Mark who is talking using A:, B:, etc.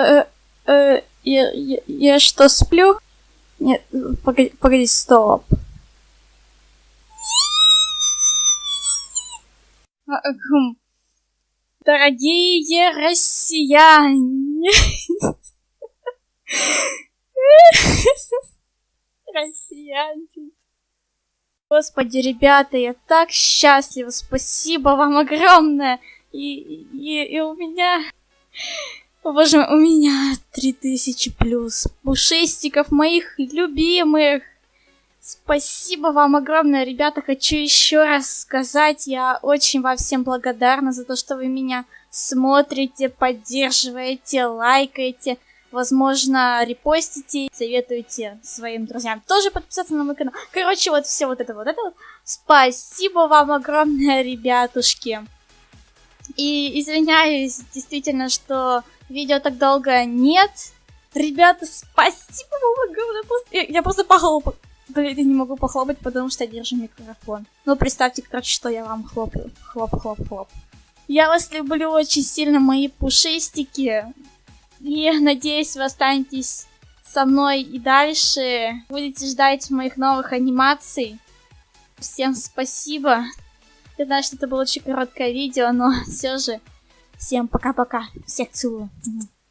A: Э, э, я, я, я что, сплю? Нет, погоди, погоди, стоп. А, хм. Дорогие россияне. Россиянки. Господи, ребята, я так счастлива. Спасибо вам огромное. И, и, и у меня... О, боже у меня 3000 плюс пушистиков моих любимых. Спасибо вам огромное, ребята. Хочу еще раз сказать, я очень вам всем благодарна за то, что вы меня смотрите, поддерживаете, лайкаете возможно, репостите, советуйте своим друзьям тоже подписаться на мой канал. Короче, вот все вот это вот это вот. Спасибо вам огромное, ребятушки. И извиняюсь, действительно, что видео так долго нет. Ребята, спасибо вам огромное. Я, просто похлопаю. Блин, я не могу похлопать, потому что я держу микрофон. Ну, представьте, короче, что я вам хлопаю. Хлоп, хлоп, хлоп. Я вас люблю очень сильно, мои пушистики. И надеюсь, вы останетесь со мной и дальше. Будете ждать моих новых анимаций. Всем спасибо. Я знаю, что это было очень короткое видео, но все же всем пока-пока. Всех целую.